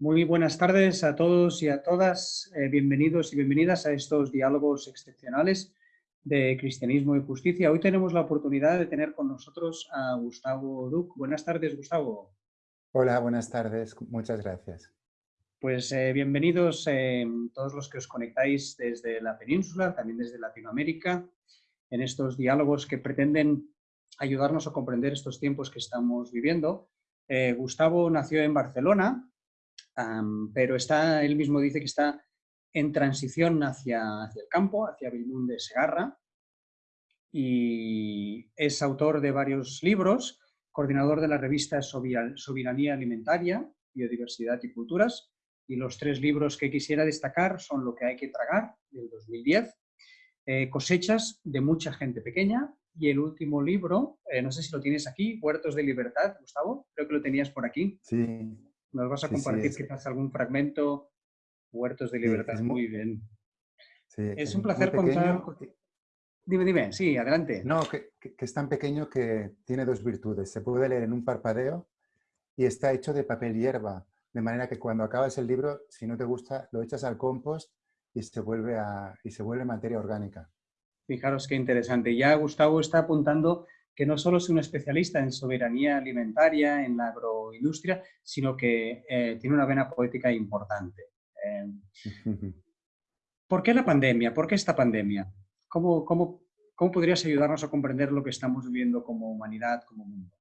Muy buenas tardes a todos y a todas. Eh, bienvenidos y bienvenidas a estos diálogos excepcionales de Cristianismo y Justicia. Hoy tenemos la oportunidad de tener con nosotros a Gustavo Duc. Buenas tardes, Gustavo. Hola, buenas tardes. Muchas gracias. Pues eh, bienvenidos eh, todos los que os conectáis desde la península, también desde Latinoamérica, en estos diálogos que pretenden ayudarnos a comprender estos tiempos que estamos viviendo. Eh, Gustavo nació en Barcelona, pero está, él mismo dice que está en transición hacia, hacia el campo, hacia Bilmún de Segarra, y es autor de varios libros, coordinador de la revista Soberanía Alimentaria, Biodiversidad y Culturas, y los tres libros que quisiera destacar son Lo que hay que tragar, del 2010, eh, Cosechas de mucha gente pequeña, y el último libro, eh, no sé si lo tienes aquí, Huertos de Libertad, Gustavo, creo que lo tenías por aquí. Sí. ¿Nos vas a compartir quizás algún fragmento? Huertos de Libertad, muy, bien. es, un placer contar... Dime, dime, sí, adelante. No, que, es tan pequeño que tiene dos virtudes. Se puede leer en un parpadeo y está hecho de papel hierba, de manera que cuando acabas el libro, si no te gusta, lo echas al compost y se vuelve, a, y se vuelve materia orgánica. Fijaros qué interesante. Ya Gustavo está apuntando que no solo es un especialista en soberanía alimentaria, en la agroindustria, sino que eh, tiene una vena poética importante. Eh, ¿Por qué la pandemia? ¿Por qué esta pandemia? ¿Cómo, cómo, cómo podrías ayudarnos a comprender lo que estamos viviendo como humanidad, como mundo?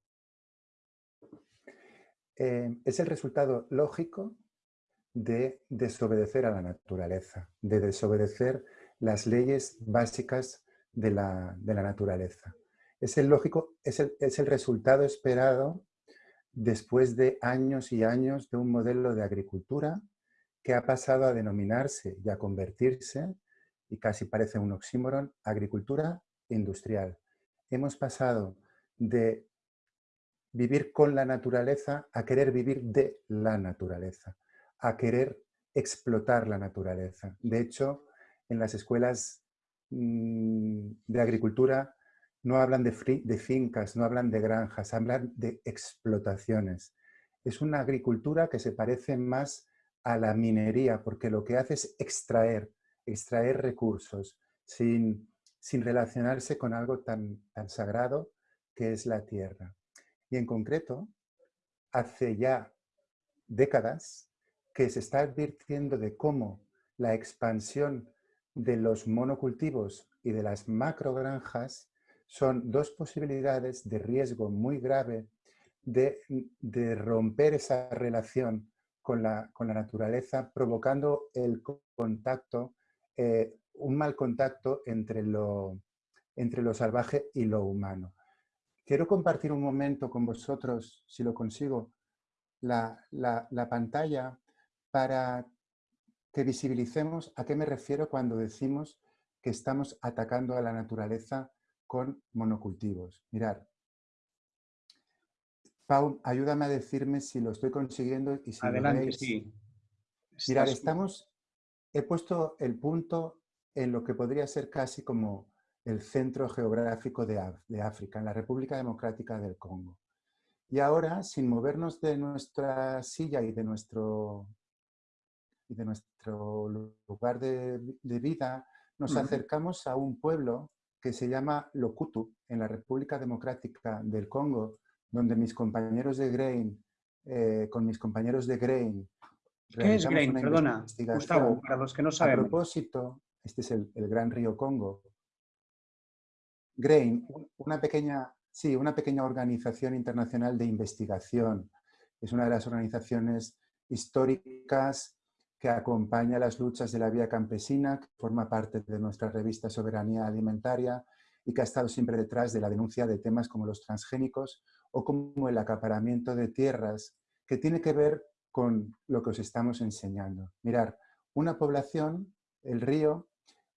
Eh, es el resultado lógico de desobedecer a la naturaleza, de desobedecer las leyes básicas de la, naturaleza. Es el, lógico, es el, es el resultado esperado después de años y años de un modelo de agricultura que ha pasado a denominarse y a convertirse, y casi parece un oxímoron, agricultura industrial. Hemos pasado de vivir con la naturaleza a querer vivir de la naturaleza, a querer explotar la naturaleza. De hecho, en las escuelas mm, de agricultura no hablan de, fincas, no hablan de granjas, hablan de explotaciones. Es una agricultura que se parece más a la minería, porque lo que hace es extraer, extraer recursos, sin, sin relacionarse con algo tan, tan sagrado que es la tierra. Y en concreto, hace ya décadas que se está advirtiendo de cómo la expansión de los monocultivos y de las macrogranjas son dos posibilidades de riesgo muy grave de, romper esa relación con la, naturaleza, provocando el contacto, eh, un mal contacto entre lo, entre salvaje y lo humano. Quiero compartir un momento con vosotros, si lo consigo, la, la pantalla para que visibilicemos a qué me refiero cuando decimos que estamos atacando a la naturaleza con monocultivos. Mirar. Pau, ayúdame a decirme si lo estoy consiguiendo y si Adelante, lo sí. Mirar, estamos... He puesto el punto en lo que podría ser casi como el centro geográfico de, de África, en la República Democrática del Congo. Y ahora, sin movernos de nuestra silla y de nuestro y de nuestro lugar de, vida, nos acercamos a un pueblo que se llama Lokutu, en la República Democrática del Congo, donde mis compañeros de Grain, eh, con mis compañeros de Grain, ¿Qué es Grain? Perdona, Gustavo, para los que no saben. A propósito, este es el, el, gran río Congo. Grain, una pequeña, sí, una pequeña organización internacional de investigación. Es una de las organizaciones históricas que acompaña las luchas de la vía campesina, que forma parte de nuestra revista Soberanía Alimentaria y que ha estado siempre detrás de la denuncia de temas como los transgénicos o como el acaparamiento de tierras, que tiene que ver con lo que os estamos enseñando. Mirar, una población, el río,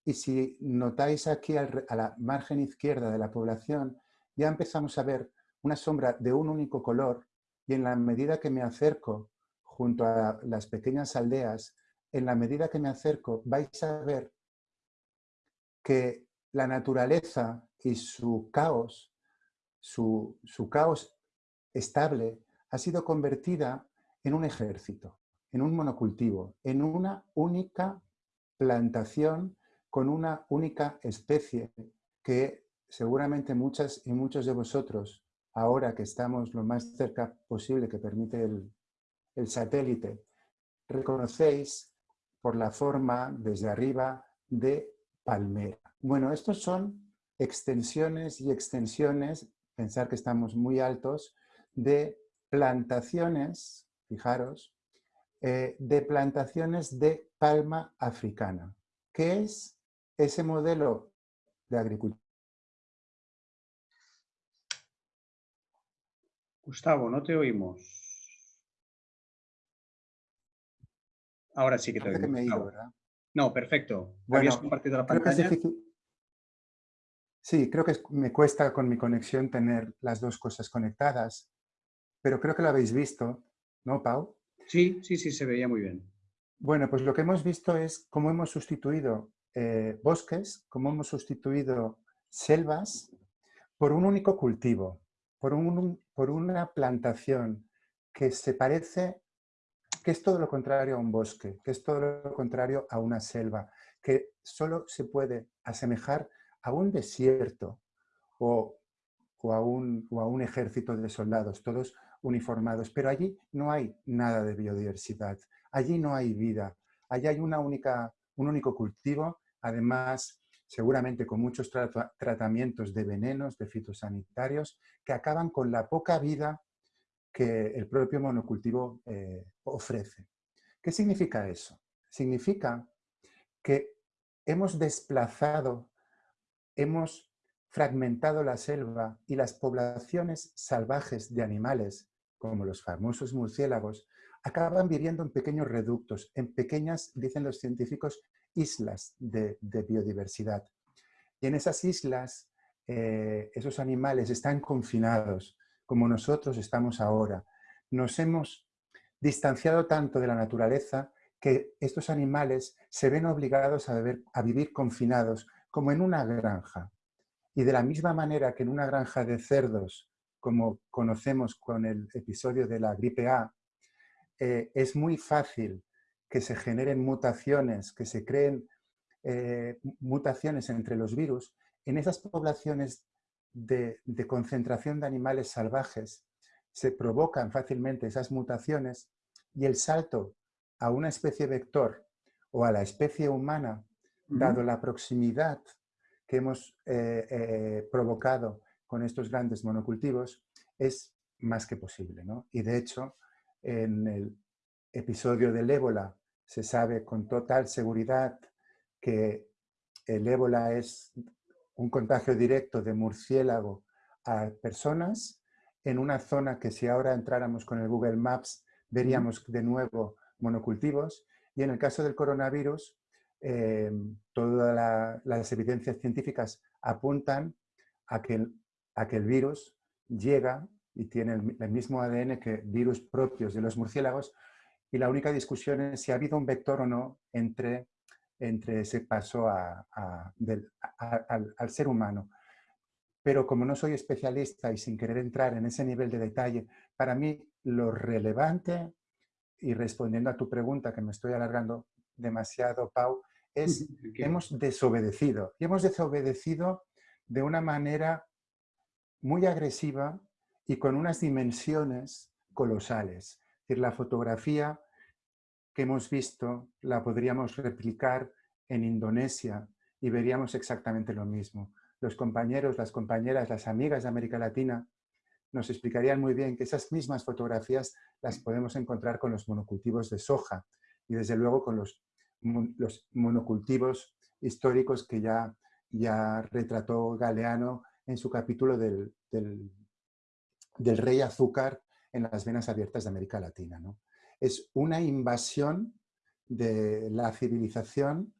y si notáis aquí a la margen izquierda de la población, ya empezamos a ver una sombra de un único color y en la medida que me acerco junto a las pequeñas aldeas, en la medida que me acerco, vais a ver que la naturaleza y su caos, su, caos estable, ha sido convertida en un ejército, en un monocultivo, en una única plantación con una única especie que seguramente muchas y muchos de vosotros, ahora que estamos lo más cerca posible que permite el, el satélite, reconocéis por la forma desde arriba de palmera. Bueno, estos son extensiones y extensiones, pensar que estamos muy altos, de plantaciones, fijaros, eh, de plantaciones de palma africana. ¿Qué es ese modelo de agricultura? Gustavo, no te oímos. Ahora sí que te oímos. No, perfecto. ¿Habías compartido la pantalla? Sí, creo que me cuesta con mi conexión tener las dos cosas conectadas, pero creo que lo habéis visto, ¿no, Pau? Sí, sí, sí, se veía muy bien. Bueno, pues lo que hemos visto es cómo hemos sustituido eh, bosques, cómo hemos sustituido selvas por un único cultivo, por, un, por una plantación que se parece, que es todo lo contrario a un bosque, que es todo lo contrario a una selva, que solo se puede asemejar a un desierto o, a un, a un ejército de soldados, todos uniformados, pero allí no hay nada de biodiversidad, allí no hay vida, allí hay una única, un único cultivo, además seguramente con muchos tratamientos de venenos, de fitosanitarios, que acaban con la poca vida que el propio monocultivo eh, ofrece. ¿Qué significa eso? Significa que hemos desplazado hemos fragmentado la selva y las poblaciones salvajes de animales, como los famosos murciélagos, acaban viviendo en pequeños reductos, en pequeñas, dicen los científicos, islas de, biodiversidad. Y en esas islas, eh, esos animales están confinados, como nosotros estamos ahora. Nos hemos distanciado tanto de la naturaleza que estos animales se ven obligados a vivir confinados, como en una granja. Y de la misma manera que en una granja de cerdos, como conocemos con el episodio de la gripe A, eh, es muy fácil que se generen mutaciones, que se creen eh, mutaciones entre los virus, en esas poblaciones de, de concentración de animales salvajes se provocan fácilmente esas mutaciones y el salto a una especie vector o a la especie humana dado la proximidad que hemos eh, eh, provocado con estos grandes monocultivos, es más que posible. Y de hecho, en el episodio del ébola se sabe con total seguridad que el ébola es un contagio directo de murciélago a personas en una zona que si ahora entráramos con el Google Maps veríamos de nuevo monocultivos y en el caso del coronavirus Em, todas las evidencias científicas apuntan a que, el, a que el virus llega y tiene el, mismo ADN que virus propios de los murciélagos y la única discusión es si ha habido un vector o no entre, entre ese paso a, al, al ser humano. Pero como no soy especialista y sin querer entrar en ese nivel de detalle, para mí lo relevante, y respondiendo a tu pregunta que me estoy alargando demasiado, Pau, es que hemos desobedecido. Y hemos desobedecido de una manera muy agresiva y con unas dimensiones colosales. Es decir, la fotografía que hemos visto la podríamos replicar en Indonesia y veríamos exactamente lo mismo. Los compañeros, las compañeras, las amigas de América Latina nos explicarían muy bien que esas mismas fotografías las podemos encontrar con los monocultivos de soja y desde luego con los monocultivos históricos que ya, ya retrató Galeano en su capítulo del, del, rey azúcar en las venas abiertas de América Latina. ¿no? Es una invasión de la civilización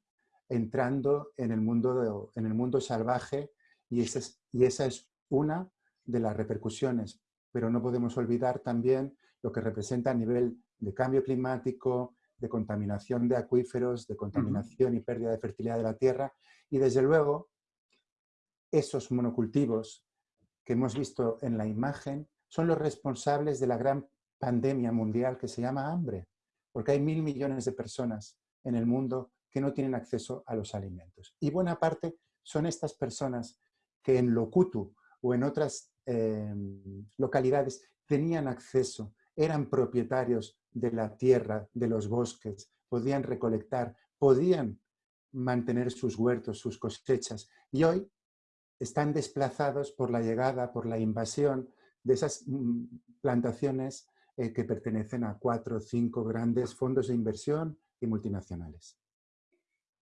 entrando en el mundo, en el mundo salvaje y esa, es, y esa es una de las repercusiones. Pero no podemos olvidar también lo que representa a nivel de cambio climático, de contaminación de acuíferos, de contaminación y pérdida de fertilidad de la tierra. Y desde luego, esos monocultivos que hemos visto en la imagen son los responsables de la gran pandemia mundial que se llama hambre. porque hay mil millones de personas en el mundo que no tienen acceso a los alimentos. Y buena parte son estas personas que en Locutu o en otras em, localidades tenían acceso, eran propietarios de la tierra, de los bosques, podían recolectar, podían mantener sus huertos, sus cosechas. Y hoy están desplazados por la llegada, por la invasión de esas mm, plantaciones eh, que pertenecen a cuatro o cinco grandes fondos de inversión y multinacionales.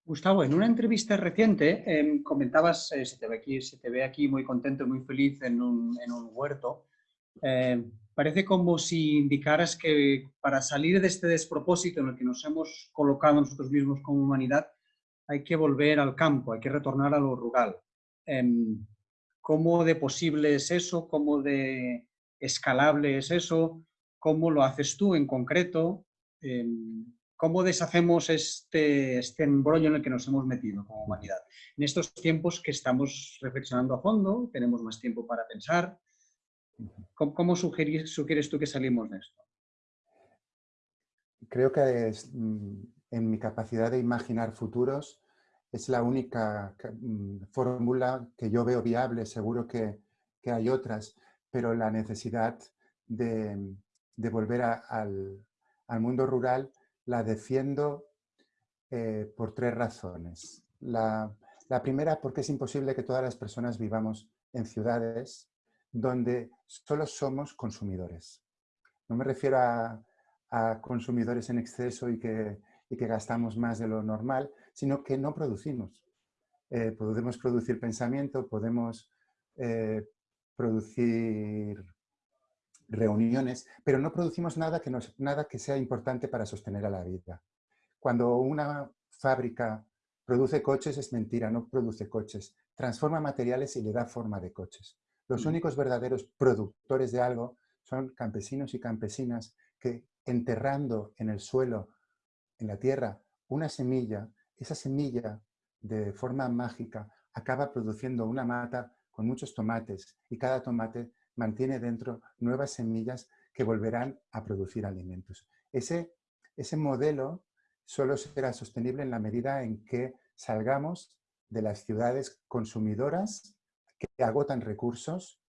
Gustavo, en una entrevista reciente em, comentabas, eh, se, te ve aquí, se te ve aquí muy contento, muy feliz en un, huerto. Em, parece como si indicaras que para salir de este despropósito en el que nos hemos colocado nosotros mismos como humanidad, hay que volver al campo, hay que retornar a lo rural. Em, ¿Cómo de posible es eso? ¿Cómo de escalable es eso? ¿Cómo lo haces tú en concreto? ¿Cómo deshacemos este, este embrollo en el que nos hemos metido como humanidad? En estos tiempos que estamos reflexionando a fondo, tenemos más tiempo para pensar. ¿Cómo, sugieres tú que salimos de esto? Creo que es, mm, en mi capacidad de imaginar futuros es la única mm, fórmula que yo veo viable, seguro que, hay otras, pero la necesidad de, volver al, mundo rural la defiendo eh, por tres razones. La, primera, porque es imposible que todas las personas vivamos en ciudades donde solo somos consumidores. No me refiero a, consumidores en exceso y que, que, gastamos más de lo normal, sino que no producimos. Eh, podemos producir pensamiento, podemos eh, producir reuniones, pero no producimos nada que, nada que sea importante para sostener a la vida. Cuando una fábrica produce coches es mentira, no produce coches. Transforma materiales y le da forma de coches. Los mm. únicos verdaderos productores de algo son campesinos y campesinas que enterrando en el suelo, en la tierra, una semilla, esa semilla de forma mágica acaba produciendo una mata con muchos tomates y cada tomate mantiene dentro nuevas semillas que volverán a producir alimentos. Ese, ese modelo solo será sostenible en la medida en que salgamos de las ciudades consumidoras que agotan recursos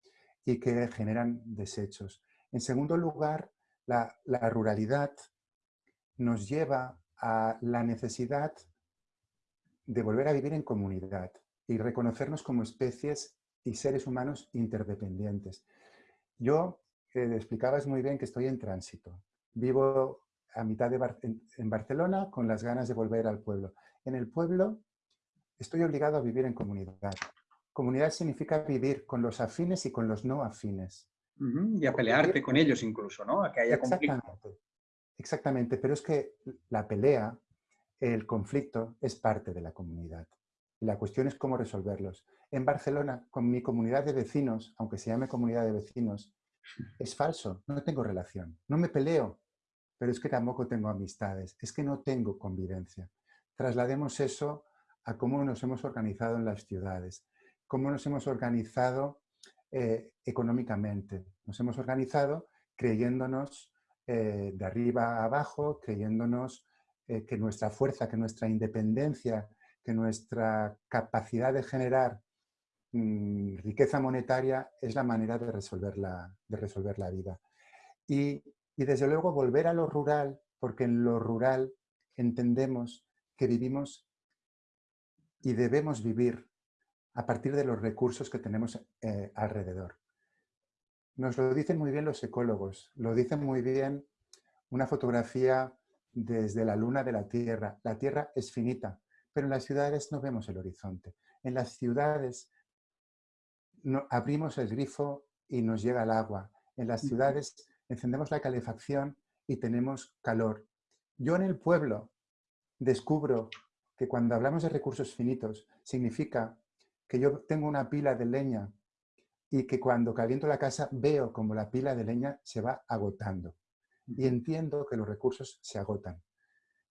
y que generan desechos. En segundo lugar, la, la ruralidad nos lleva a la necesidad de volver a vivir en comunidad y reconocernos como especies y seres humanos interdependientes. Yo eh, explicabas muy bien que estoy en tránsito. Vivo a mitad de en, Barcelona con las ganas de volver al pueblo. En el pueblo estoy obligado a vivir en comunidad. Comunidad significa vivir con los afines y con los no afines. Y a pelearte con ellos incluso, ¿no? A que haya Exactamente. Exactamente, pero es que la pelea, el conflicto, es parte de la comunidad. Y la cuestión es cómo resolverlos. En Barcelona, con mi comunidad de vecinos, aunque se llame comunidad de vecinos, es falso, no tengo relación. No me peleo, pero es que tampoco tengo amistades, es que no tengo convivencia. Traslademos eso a cómo nos hemos organizado en las ciudades, cómo nos hemos organizado eh, económicamente. Nos hemos organizado creyéndonos eh, de arriba a abajo, creyéndonos eh, que nuestra fuerza, que nuestra independencia que nuestra capacidad de generar mm, riqueza monetaria es la manera de resolver la, de resolver la vida. Y, desde luego volver a lo rural, porque en lo rural entendemos que vivimos y debemos vivir a partir de los recursos que tenemos eh, alrededor. Nos lo dicen muy bien los ecólogos, lo dicen muy bien una fotografía desde la luna de la Tierra. La Tierra es finita, pero en las ciudades no vemos el horizonte. En las ciudades no, abrimos el grifo y nos llega el agua. En las ciudades encendemos la calefacción y tenemos calor. Yo en el pueblo descubro que cuando hablamos de recursos finitos significa que yo tengo una pila de leña y que cuando caliento la casa veo como la pila de leña se va agotando. Y entiendo que los recursos se agotan.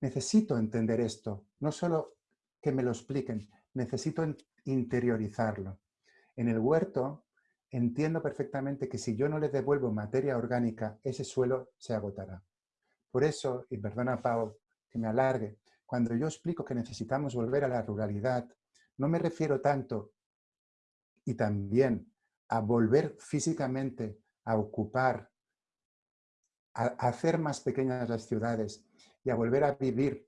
Necesito entender esto, no solo que me lo expliquen, necesito interiorizarlo. En el huerto entiendo perfectamente que si yo no le devuelvo materia orgánica, ese suelo se agotará. Por eso, y perdona Pau que me alargue, cuando yo explico que necesitamos volver a la ruralidad, no me refiero tanto y también a volver físicamente a ocupar, a hacer más pequeñas las ciudades y a volver a vivir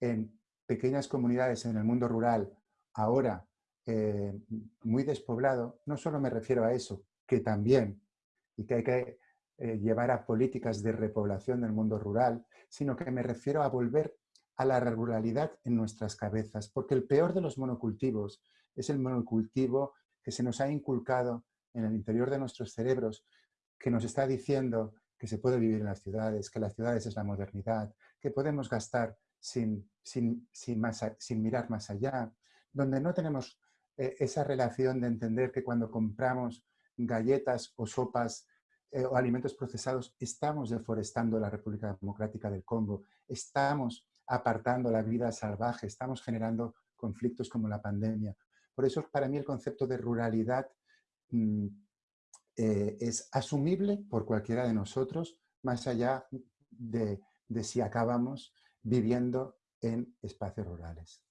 en pequeñas comunidades en el mundo rural, ahora eh, muy despoblado, no solo me refiero a eso, que también, y que hay que eh, llevar a políticas de repoblación del mundo rural, sino que me refiero a volver a la ruralidad en nuestras cabezas, porque el peor de los monocultivos es el monocultivo que se nos ha inculcado en el interior de nuestros cerebros, que nos está diciendo que se puede vivir en las ciudades, que las ciudades es la modernidad, que podemos gastar sin, sin, sin, mirar más allá, donde no tenemos eh, esa relación de entender que cuando compramos galletas o sopas eh, o alimentos procesados, estamos deforestando la República Democrática del Congo, estamos apartando la vida salvaje, estamos generando conflictos como la pandemia. Por eso para mí el concepto de ruralidad mm, eh, es asumible por cualquiera de nosotros, más allá de, de si acabamos viviendo en espacios rurales.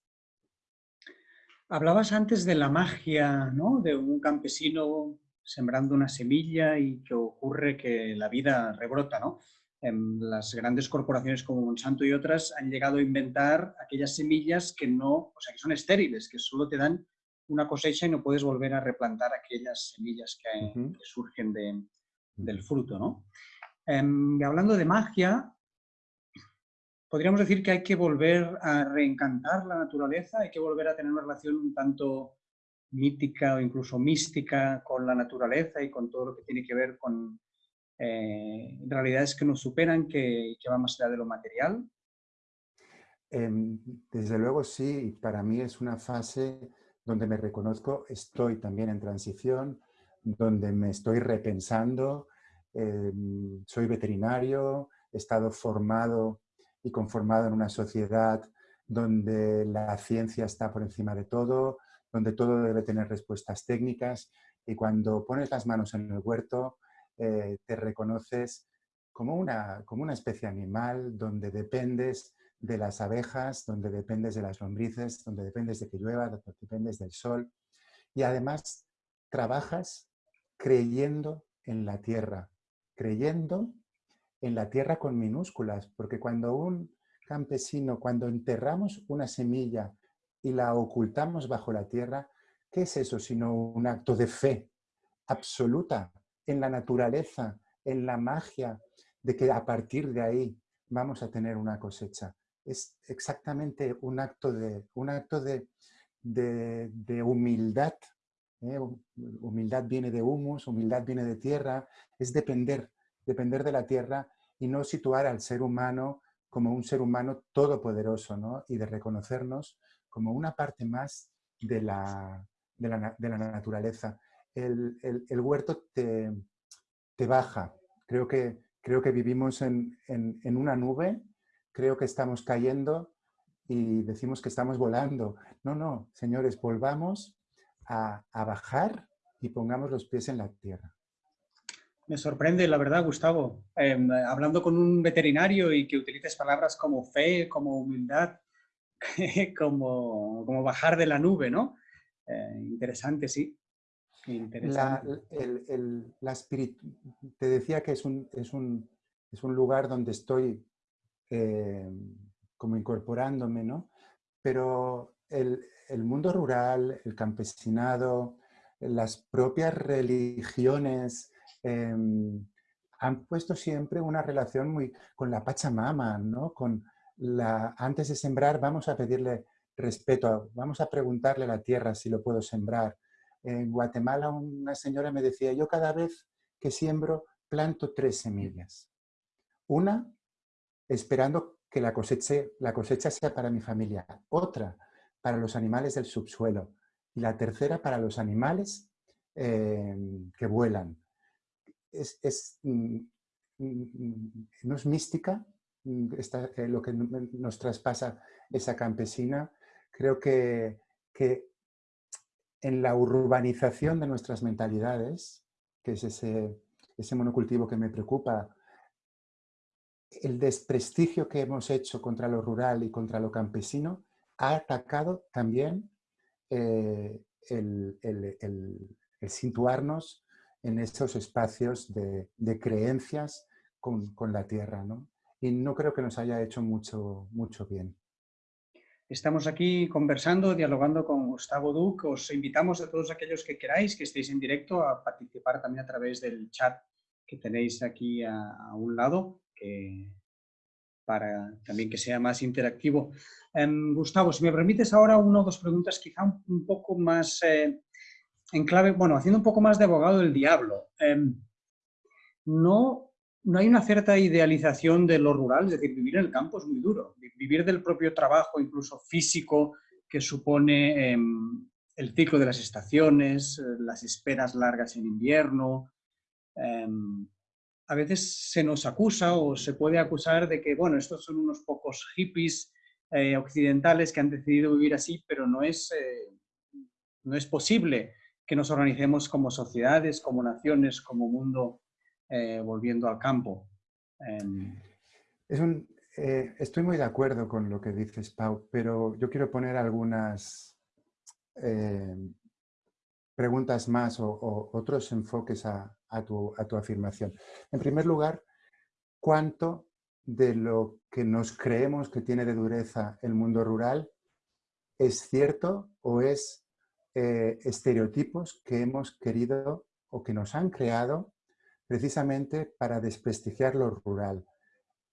Hablabas antes de la magia, ¿no? De un campesino sembrando una semilla y que ocurre que la vida rebrota, ¿no? las grandes corporaciones como Monsanto y otras han llegado a inventar aquellas semillas que no, o sea, que son estériles, que solo te dan una cosecha y no puedes volver a replantar aquellas semillas que, surgen del fruto, ¿no? Em, hablando de magia, podríamos decir que hay que volver a reencantar la naturaleza, hay que volver a tener una relación un tanto mítica o incluso mística con la naturaleza y con todo lo que tiene que ver con eh, realidades que nos superan, que, que van más allá de lo material? Em, desde luego sí, para mí es una fase donde me reconozco, estoy también en transición, donde me estoy repensando, em, soy veterinario, he estado formado y conformado en una sociedad donde la ciencia está por encima de todo, donde todo debe tener respuestas técnicas y cuando pones las manos en el huerto eh, te reconoces como una, como una especie animal donde dependes de las abejas, donde dependes de las lombrices, donde dependes de que llueva, donde dependes del sol. Y además trabajas creyendo en la tierra, creyendo en la tierra con minúsculas, porque cuando un campesino, cuando enterramos una semilla y la ocultamos bajo la tierra, ¿qué es eso sino un acto de fe absoluta en la naturaleza, en la magia, de que a partir de ahí vamos a tener una cosecha. Es exactamente un acto de, un acto de, de, humildad. ¿eh? Humildad viene de humus, humildad viene de tierra, es depender, depender de la tierra y no situar al ser humano como un ser humano todopoderoso ¿no? y de reconocernos como una parte más de la, de la, de la naturaleza el, huerto te, baja. Creo que, creo que vivimos en, una nube, creo que estamos cayendo y decimos que estamos volando. No, no, señores, volvamos a, bajar y pongamos los pies en la tierra. Me sorprende, la verdad, Gustavo, em, hablando con un veterinario y que utilices palabras como fe, como humildad, como, como bajar de la nube, ¿no? Eh, interesante, sí. La, el, te decía que es un, es un, es un lugar donde estoy eh, como incorporándome, ¿no? Pero el, el, mundo rural, el campesinado, las propias religiones em, han puesto siempre una relación muy con la Pachamama, ¿no? Con la, antes de sembrar vamos a pedirle respeto, vamos a preguntarle a la tierra si lo puedo sembrar, en Guatemala una señora me decía, yo cada vez que siembro planto tres semillas. Una, esperando que la cosecha, sea para mi familia. Otra, para los animales del subsuelo. Y la tercera, para los animales eh, que vuelan. Es, mm, mm, no es mística eh, lo que nos traspasa esa campesina. Creo que, que en la urbanización de nuestras mentalidades, que es ese, ese monocultivo que me preocupa, el desprestigio que hemos hecho contra lo rural y contra lo campesino ha atacado también eh, el, situarnos en esos espacios de, creencias con, la tierra. ¿no? Y no creo que nos haya hecho mucho, mucho bien. Estamos aquí conversando, dialogando con Gustavo Duc. Os invitamos a todos aquellos que queráis, que estéis en directo, a participar también a través del chat que tenéis aquí a, un lado, que, para también que sea más interactivo. Em, Gustavo, si me permites ahora una o dos preguntas quizá un, poco más eh, en clave, bueno, haciendo un poco más de abogado del diablo. Em, no, no hay una cierta idealización de lo rural, es decir, vivir en el campo es muy duro. Vivir del propio trabajo, incluso físico, que supone em, el ciclo de las estaciones, eh, las esperas largas en invierno, Em, a veces se nos acusa o se puede acusar de que, bueno, estos son unos pocos hippies eh, occidentales que han decidido vivir así, pero no es, eh, no es posible que nos organicemos como sociedades, como naciones, como mundo, eh, volviendo al campo. Em, un, estoy muy de acuerdo con lo que dices, Pau, pero yo quiero poner algunas preguntas más o, otros enfoques a, tu, afirmación. En primer lugar, ¿cuánto de lo que nos creemos que tiene de dureza el mundo rural es cierto o es eh, estereotipos que hemos querido o que nos han creado precisamente para desprestigiar lo rural?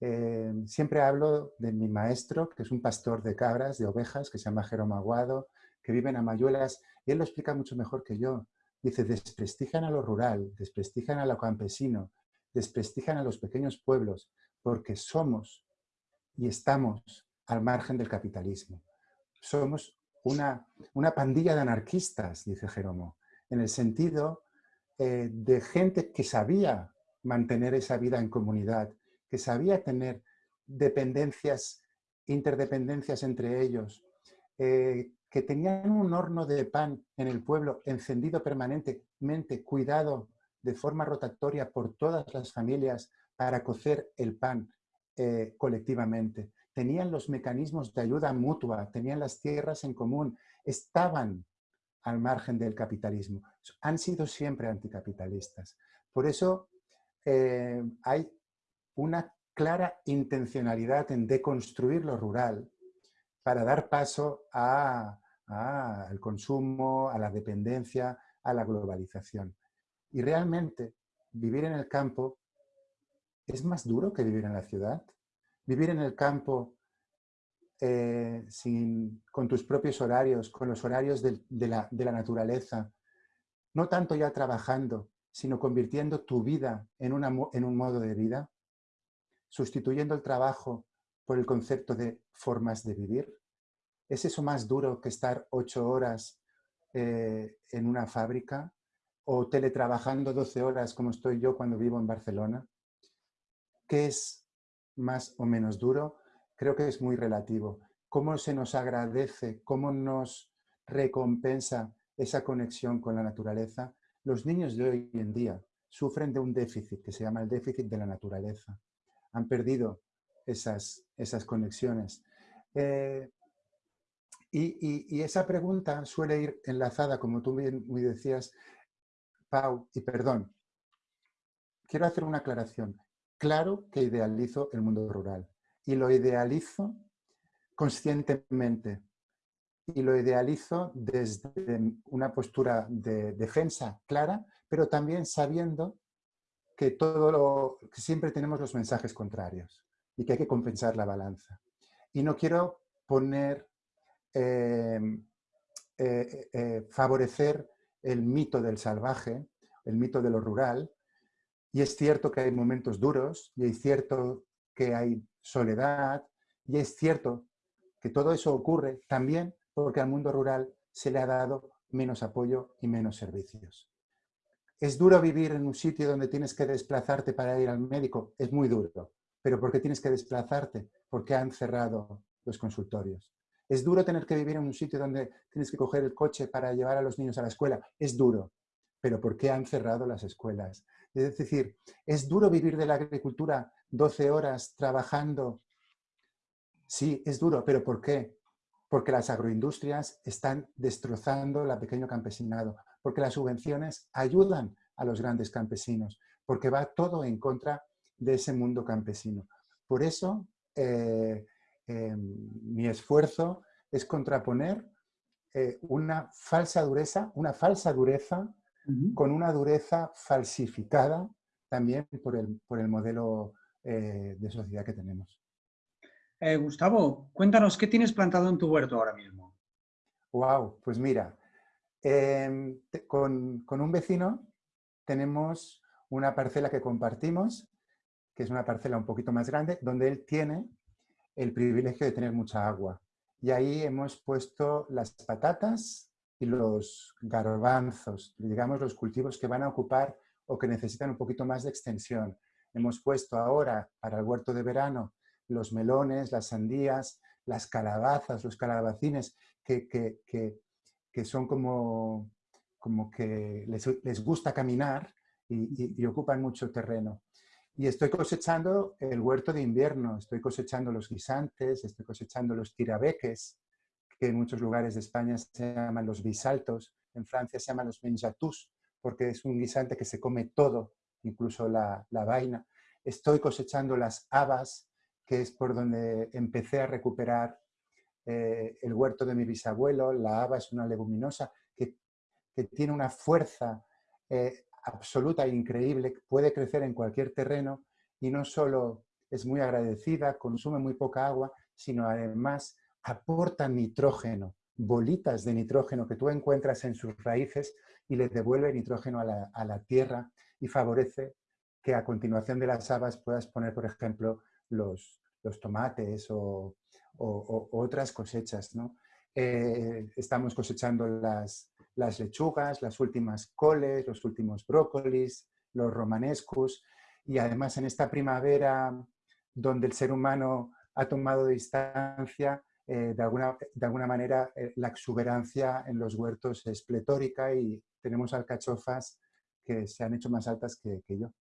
Eh, siempre hablo de mi maestro, que es un pastor de cabras, de ovejas, que se llama Jerónimo Aguado, que viven a Mayuelas, y él lo explica mucho mejor que yo. Dice, desprestigian a lo rural, desprestigian a lo campesino, desprestigian a los pequeños pueblos, porque somos y estamos al margen del capitalismo. Somos una, una pandilla de anarquistas, dice Jeromo, en el sentido eh, de gente que sabía mantener esa vida en comunidad, que sabía tener dependencias, interdependencias entre ellos, eh, que tenían un horno de pan en el pueblo encendido permanentemente, cuidado de forma rotatoria por todas las familias para cocer el pan eh, colectivamente. Tenían los mecanismos de ayuda mutua, tenían las tierras en común, estaban al margen del capitalismo. Han sido siempre anticapitalistas. Por eso eh, hay una clara intencionalidad en deconstruir lo rural para dar paso al consumo, a la dependencia, a la globalización. Y realmente vivir en el campo es más duro que vivir en la ciudad. Vivir en el campo eh, con tus propios horarios, con los horarios de, la, naturaleza, no tanto ya trabajando, sino convirtiendo tu vida en un modo de vida, sustituyendo el trabajo por el concepto de formas de vivir. ¿Es eso más duro que estar ocho horas eh, en una fábrica o teletrabajando 12 horas como estoy yo cuando vivo en Barcelona? ¿Qué es más o menos duro? Creo que es muy relativo. ¿Cómo se nos agradece, cómo nos recompensa esa conexión con la naturaleza? Los niños de hoy en día sufren de un déficit que se llama el déficit de la naturaleza. Han perdido esas, esas conexiones. Eh, y, esa pregunta suele ir enlazada, como tú bien muy decías, Pau, y perdón, quiero hacer una aclaración. Claro que idealizo el mundo rural y lo idealizo conscientemente y lo idealizo desde una postura de defensa clara, pero también sabiendo que, todo lo, siempre tenemos los mensajes contrarios y que hay que compensar la balanza. Y no quiero poner Em, eh, eh, favorecer el mito del salvaje, el mito de lo rural, y es cierto que hay momentos duros, y es cierto que hay soledad, y es cierto que todo eso ocurre también porque al mundo rural se le ha dado menos apoyo y menos servicios. ¿Es duro vivir en un sitio donde tienes que desplazarte para ir al médico? Es muy duro. ¿Pero por qué tienes que desplazarte? Porque han cerrado los consultorios. Es duro tener que vivir en un sitio donde tienes que coger el coche para llevar a los niños a la escuela. Es duro. Pero ¿por qué han cerrado las escuelas? Es decir, ¿es duro vivir de la agricultura 12 horas trabajando? Sí, es duro, pero ¿por qué? Porque las agroindustrias están destrozando la pequeño campesinado, porque las subvenciones ayudan a los grandes campesinos, porque va todo en contra de ese mundo campesino. Por eso, eh, eh, mi esfuerzo es contraponer eh, una falsa dureza, una falsa dureza con una dureza falsificada también por el, por el modelo de sociedad que tenemos. Gustavo, cuéntanos, ¿qué tienes plantado en tu huerto ahora mismo? Wow, pues mira, em, con, con, un vecino tenemos una parcela que compartimos, que es una parcela un poquito más grande, donde él tiene el privilegio de tener mucha agua. Y ahí hemos puesto las patatas y los garbanzos, digamos los cultivos que van a ocupar o que necesitan un poquito más de extensión. Hemos puesto ahora para el huerto de verano los melones, las sandías, las calabazas, los calabacines, que, que, son como, como que les, les gusta caminar y, ocupan mucho terreno. Y estoy cosechando el huerto de invierno, estoy cosechando los guisantes, estoy cosechando los tirabeques, que en muchos lugares de España se llaman los bisaltos, en Francia se llaman los menjatús, porque es un guisante que se come todo, incluso la, vaina. Estoy cosechando las habas, que es por donde empecé a recuperar eh, el huerto de mi bisabuelo. La haba es una leguminosa que, que tiene una fuerza eh, absoluta e increíble, puede crecer en cualquier terreno y no solo es muy agradecida, consume muy poca agua, sino además aporta nitrógeno, bolitas de nitrógeno que tú encuentras en sus raíces y le devuelve nitrógeno a la, tierra y favorece que a continuación de las habas puedas poner, por ejemplo, los, los tomates o, otras cosechas. ¿no? Eh, estamos cosechando las, las lechugas, las últimas coles, los últimos brócolis, los romanescus y además en esta primavera donde el ser humano ha tomado distancia, eh, de, alguna, de alguna manera eh, la exuberancia en los huertos es pletórica y tenemos alcachofas que se han hecho más altas que, yo.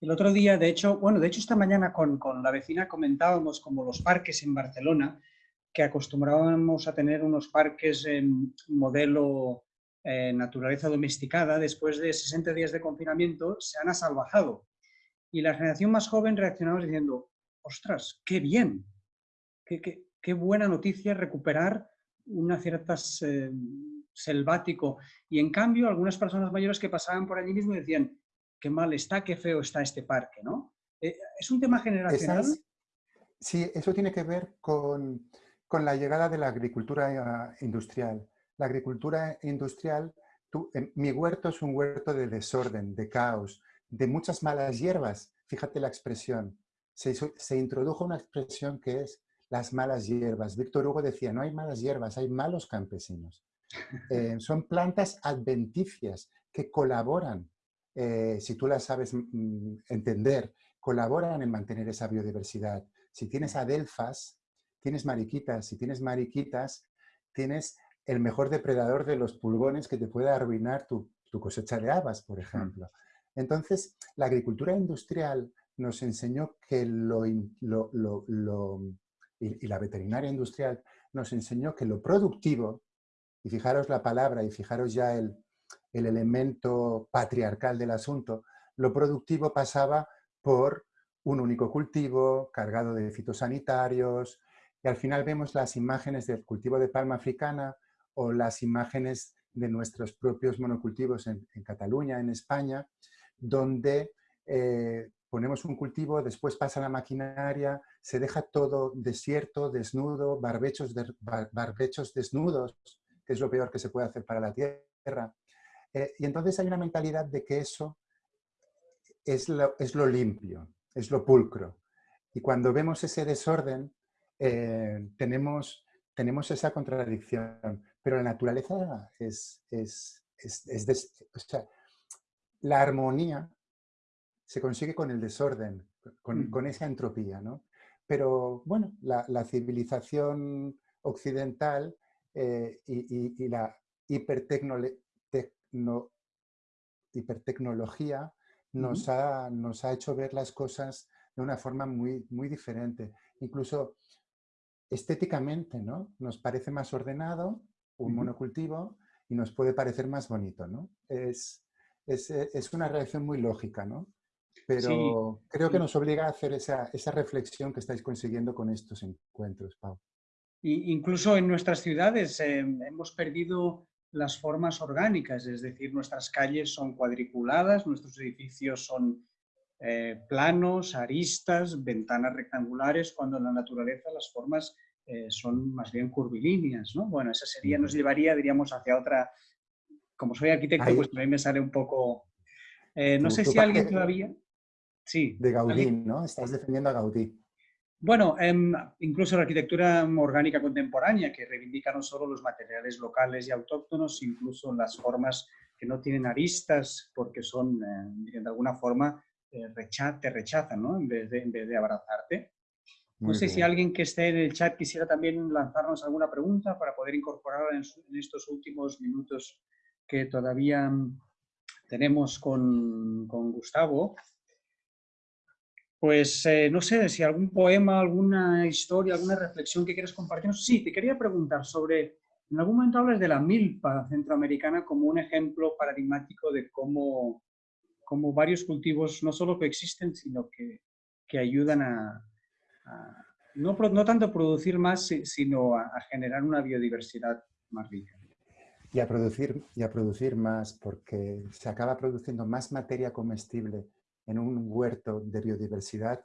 El otro día, de hecho, bueno, de hecho esta mañana con, con, la vecina comentábamos como los parques en Barcelona que acostumbrábamos a tener unos parques en modelo eh, naturaleza domesticada, después de 60 días de confinamiento, se han asalvajado. Y la generación más joven reaccionaba diciendo, ostras, qué bien, qué, qué, buena noticia recuperar una cierta eh, selvático. Y en cambio, algunas personas mayores que pasaban por allí mismo decían, qué mal está, qué feo está este parque, ¿no? Eh, ¿Es un tema generacional? sí, eso tiene que ver con con la llegada de la agricultura eh, industrial. La agricultura industrial, mi huerto es un huerto de desorden, de caos, de muchas malas hierbas. Fíjate la expresión. Se, introdujo una expresión que es las malas hierbas. Víctor Hugo decía, no hay malas hierbas, hay malos campesinos. Eh, son plantas adventicias que colaboran, eh, si tú las sabes mm, entender, colaboran en mantener esa biodiversidad. Si tienes adelfas, tienes mariquitas. Si tienes mariquitas, tienes el mejor depredador de los pulgones que te puede arruinar tu, cosecha de habas, por ejemplo. Entonces, la agricultura industrial nos enseñó que lo, y, la veterinaria industrial nos enseñó que lo productivo, y fijaros la palabra y fijaros ya el, el elemento patriarcal del asunto, lo productivo pasaba por un único cultivo cargado de fitosanitarios, y al final vemos las imágenes del cultivo de palma africana o las imágenes de nuestros propios monocultivos en, Cataluña, en España, donde eh, ponemos un cultivo, después pasa la maquinaria, se deja todo desierto, desnudo, barbechos, barbechos desnudos, que es lo peor que se puede hacer para la tierra. Eh, y entonces hay una mentalidad de que eso es lo, es lo limpio, es lo pulcro. Y cuando vemos ese desorden, eh, tenemos, tenemos esa contradicción, pero la naturaleza es, es, la armonía se consigue con el desorden, con, con esa entropía, ¿no? Pero bueno, la, la civilización occidental eh, y, y, la hipertecno, hipertecnología nos, ha, nos ha hecho ver las cosas de una forma muy, muy diferente. Incluso estéticamente, ¿no? Nos parece más ordenado un monocultivo y nos puede parecer más bonito, ¿no? Es, es, es una reacción muy lógica, ¿no? Pero creo que nos obliga a hacer esa, esa, reflexión que estáis consiguiendo con estos encuentros, Pau. incluso en nuestras ciudades em, hemos perdido las formas orgánicas, es decir, nuestras calles son cuadriculadas, nuestros edificios son eh, planos, aristas, ventanas rectangulares, cuando en la naturaleza las formas eh, son más bien curvilíneas, ¿no? Bueno, esa sería, nos llevaría, diríamos, hacia otra... Como soy arquitecto, pues a mí me sale un poco... Eh, no sé si alguien todavía... Sí. De Gaudí, ¿no? Estás defendiendo a Gaudí. Bueno, em, incluso la arquitectura orgánica contemporánea, que reivindica no solo los materiales locales y autóctonos, incluso las formas que no tienen aristas, porque son, de alguna forma, te rechazan, ¿no? En vez de, en vez de abrazarte. no sé si alguien que esté en el chat quisiera también lanzarnos alguna pregunta para poder incorporarla en, estos últimos minutos que todavía tenemos con, con Gustavo. Pues eh, no sé si algún poema, alguna historia, alguna reflexión que quieras compartirnos. Sí, te quería preguntar sobre, en algún momento hablas de la milpa centroamericana como un ejemplo paradigmático de cómo como varios cultivos no solo que existen, sino que, que ayudan a, no, tanto a producir más, sino a, generar una biodiversidad más rica. Y a, producir, y a producir más, porque se acaba produciendo más materia comestible en un huerto de biodiversidad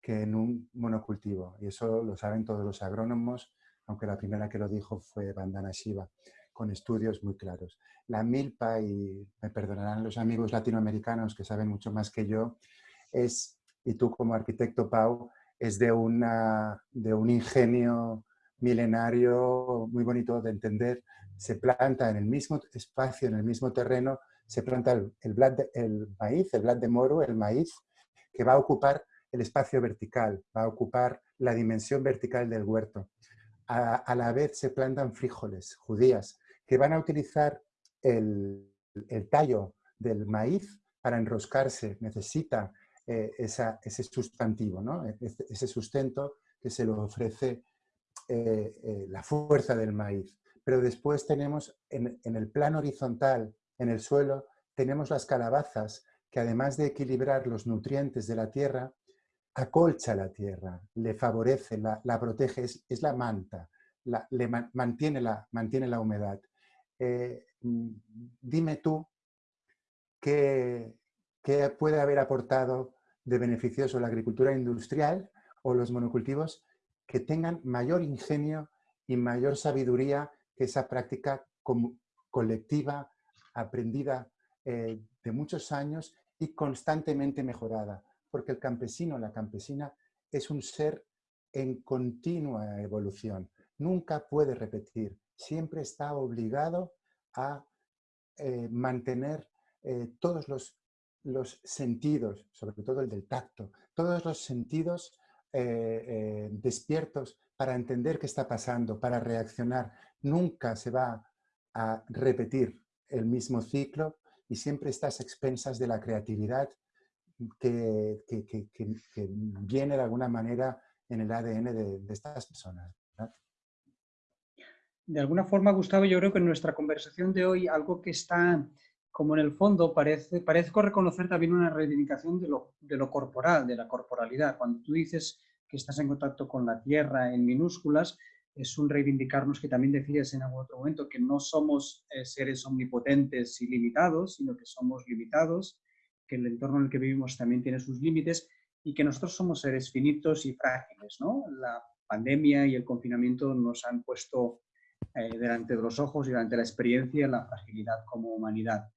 que en un monocultivo. Y eso lo saben todos los agrónomos, aunque la primera que lo dijo fue Bandana Shiva con estudios muy claros. La milpa, y me perdonarán los amigos latinoamericanos que saben mucho más que yo, es, y tú como arquitecto Pau, es de, una, de un ingenio milenario muy bonito de entender. Se planta en el mismo espacio, en el mismo terreno, se planta el, el maíz, el blat de moro, el maíz, que va a ocupar el espacio vertical, va a ocupar la dimensión vertical del huerto. A, la vez se plantan frijoles, judías, que van a utilizar el, tallo del maíz para enroscarse, necesita eh, ese sustantivo, ¿no? E, ese sustento que se lo ofrece eh, eh, la fuerza del maíz. Pero después tenemos en, en, el plano horizontal, en el suelo, tenemos las calabazas que además de equilibrar los nutrientes de la tierra, acolcha la tierra, le favorece, la, protege, es, la manta, le mantiene, la, mantiene la humedad. Eh, mm, dime tú qué, puede haber aportado de beneficioso la agricultura industrial o los monocultivos que tengan mayor ingenio y mayor sabiduría que esa práctica colectiva, aprendida eh, de muchos años y constantemente mejorada. Porque el campesino, la campesina, es un ser en continua evolución. Nunca puede repetir, siempre está obligado a eh, mantener eh, todos los, los, sentidos, sobre todo el del tacto, todos los sentidos despiertos para entender qué está pasando, para reaccionar. Nunca se va a repetir el mismo ciclo y siempre estás expensas de la creatividad que, viene de alguna manera en el ADN de, de estas personas de alguna forma, Gustavo, yo creo que en nuestra conversación de hoy algo que está como en el fondo parece, parezco reconocer también una reivindicación de lo, de lo corporal, de la corporalidad. Cuando tú dices que estás en contacto con la tierra en minúsculas, es un reivindicarnos que también decías en algún otro momento, que no somos eh, seres omnipotentes y limitados, sino que somos limitados, que el entorno en el que vivimos también tiene sus límites y que nosotros somos seres finitos y frágiles. ¿no? La pandemia y el confinamiento nos han puesto eh, delante de los ojos y delante de la experiencia la fragilidad como humanidad.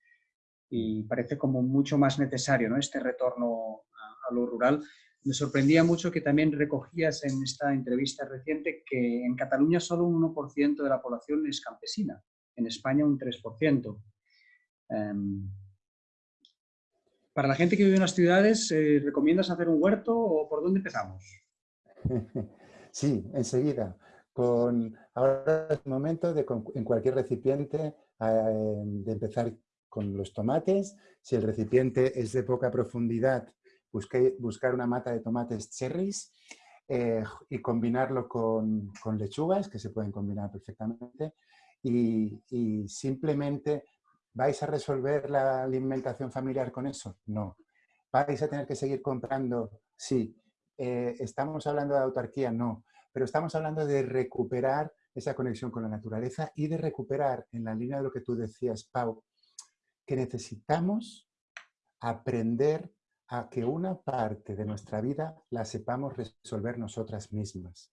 Y parece como mucho más necesario ¿no? este retorno a, lo rural. Me sorprendía mucho que también recogías en esta entrevista reciente que en Cataluña solo un 1% de la población es campesina, en España un 3%. Em, para la gente que vive en las ciudades, eh, ¿recomiendas hacer un huerto o por dónde empezamos? Sí, enseguida ahora es el momento de en cualquier recipiente eh, de empezar con los tomates. Si el recipiente es de poca profundidad, buscar una mata de tomates cherries eh, y combinarlo con, lechugas, que se pueden combinar perfectamente. Y, y, simplemente, ¿vais a resolver la alimentación familiar con eso? No. ¿Vais a tener que seguir comprando? Sí. Eh, ¿Estamos hablando de autarquía? No. Pero estamos hablando de recuperar esa conexión con la naturaleza y de recuperar, en la línea de lo que tú decías, Pau, que necesitamos aprender a que una parte de nuestra vida la sepamos resolver nosotras mismas.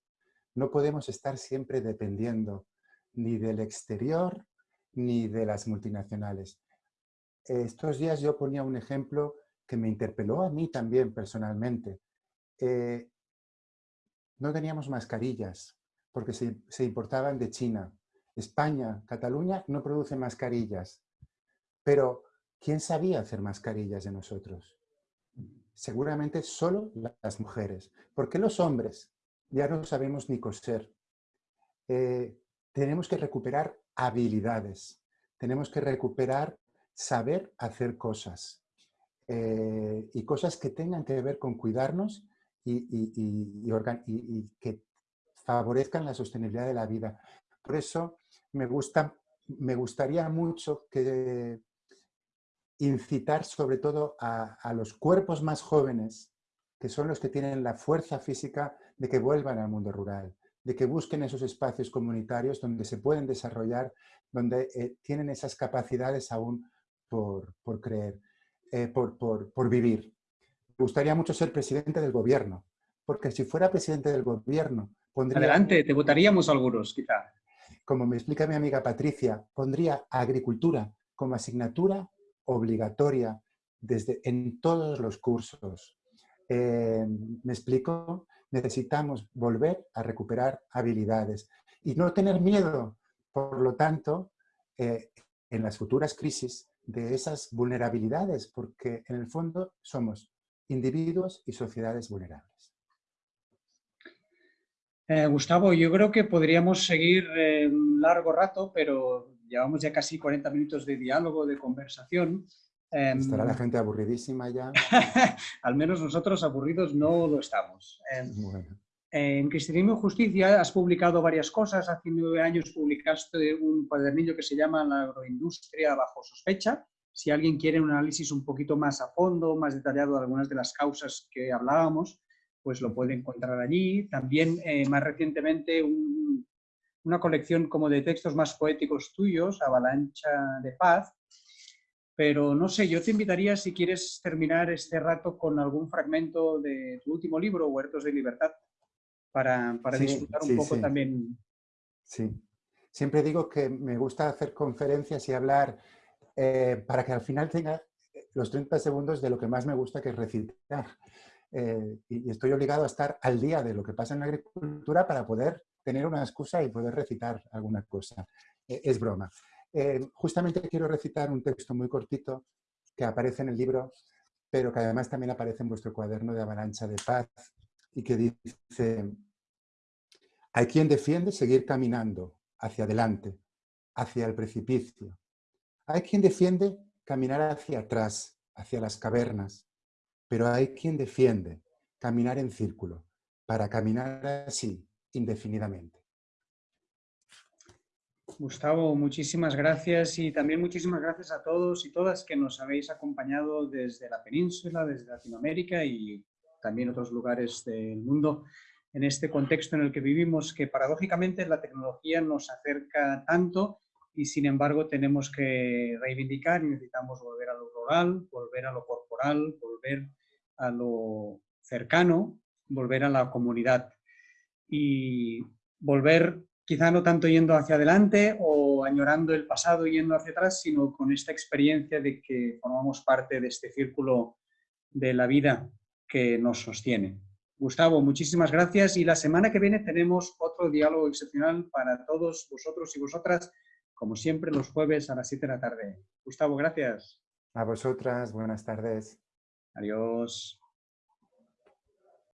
No podemos estar siempre dependiendo ni del exterior ni de las multinacionales. Estos días yo ponía un ejemplo que me interpeló a mí también personalmente. Eh, no teníamos mascarillas porque se, se, importaban de China. España, Cataluña no produce mascarillas. Pero, ¿quién sabía hacer mascarillas de nosotros? Seguramente solo las mujeres. ¿Por qué los hombres? Ya no sabemos ni coser. Eh, tenemos que recuperar habilidades. Tenemos que recuperar saber hacer cosas. Eh, y cosas que tengan que ver con cuidarnos y, que favorezcan la sostenibilidad de la vida. Por eso me, gusta, me gustaría mucho que incitar sobre todo a, a, los cuerpos más jóvenes, que son los que tienen la fuerza física de que vuelvan al mundo rural, de que busquen esos espacios comunitarios donde se pueden desarrollar, donde eh, tienen esas capacidades aún por, por creer, eh, por, por, por vivir. Me gustaría mucho ser presidente del gobierno, porque si fuera presidente del gobierno, pondría... Adelante, te votaríamos algunos, quizá. Como me explica mi amiga Patricia, pondría agricultura como asignatura obligatoria desde, en todos los cursos. Eh, ¿Me explico? Necesitamos volver a recuperar habilidades y no tener miedo, por lo tanto, eh, en las futuras crisis de esas vulnerabilidades, porque en el fondo somos individuos y sociedades vulnerables. Eh, Gustavo, yo creo que podríamos seguir un largo rato, pero llevamos ya casi 40 minutos de diálogo, de conversación. Em, Estará la gente aburridísima ya. Al menos nosotros aburridos no lo estamos. Em, en Cristianismo y Justicia has publicado varias cosas. Hace nueve años publicaste un cuadernillo que se llama La agroindustria bajo sospecha. Si alguien quiere un análisis un poquito más a fondo, más detallado de algunas de las causas que hablábamos, pues lo puede encontrar allí. También, eh, más recientemente, un, una colección como de textos más poéticos tuyos, Avalancha de Paz, pero no sé, yo te invitaría si quieres terminar este rato con algún fragmento de tu último libro, Huertos de Libertad, para, para disfrutar un poco también. Sí, siempre digo que me gusta hacer conferencias y hablar eh, para que al final tenga los 30 segundos de lo que más me gusta, que es recitar. Eh, y estoy obligado a estar al día de lo que pasa en la agricultura para poder tener una excusa y poder recitar alguna cosa. Eh, es broma. Eh, justamente quiero recitar un texto muy cortito que aparece en el libro, pero que además también aparece en vuestro cuaderno de avalancha de paz y que dice, hay quien defiende seguir caminando hacia adelante, hacia el precipicio. Hay quien defiende caminar hacia atrás, hacia las cavernas, pero hay quien defiende caminar en círculo, para caminar así indefinidamente. Gustavo, muchísimas gracias y también muchísimas gracias a todos y todas que nos habéis acompañado desde la península, desde Latinoamérica y también otros lugares del mundo en este contexto en el que vivimos, que paradójicamente la tecnología nos acerca tanto y sin embargo tenemos que reivindicar y necesitamos volver a lo rural, volver a lo corporal, volver a lo cercano, volver a la comunidad y volver quizá no tanto yendo hacia adelante o añorando el pasado yendo hacia atrás, sino con esta experiencia de que formamos parte de este círculo de la vida que nos sostiene. Gustavo, muchísimas gracias y la semana que viene tenemos otro diálogo excepcional para todos vosotros y vosotras, como siempre los jueves a las 7 de la tarde. Gustavo, gracias. A vosotras, buenas tardes. Adiós.